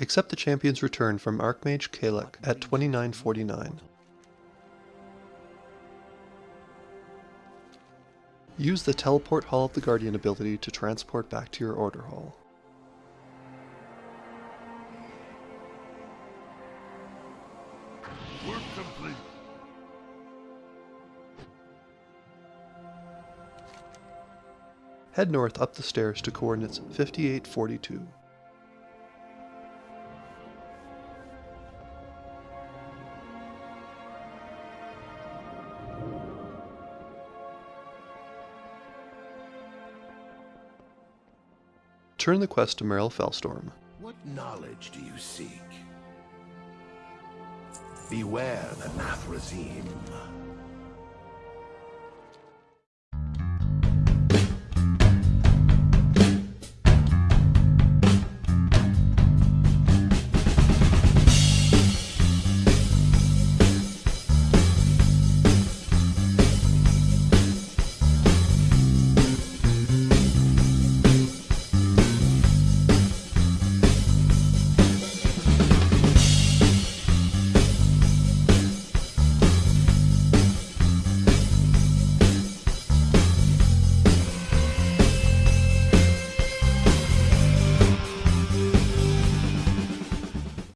Accept the champion's return from Archmage Kalec at 2949. Use the Teleport Hall of the Guardian ability to transport back to your Order Hall. Work complete. Head north up the stairs to coordinates 5842. Turn the quest to Meryl Felstorm. What knowledge do you seek? Beware the Nathrezim.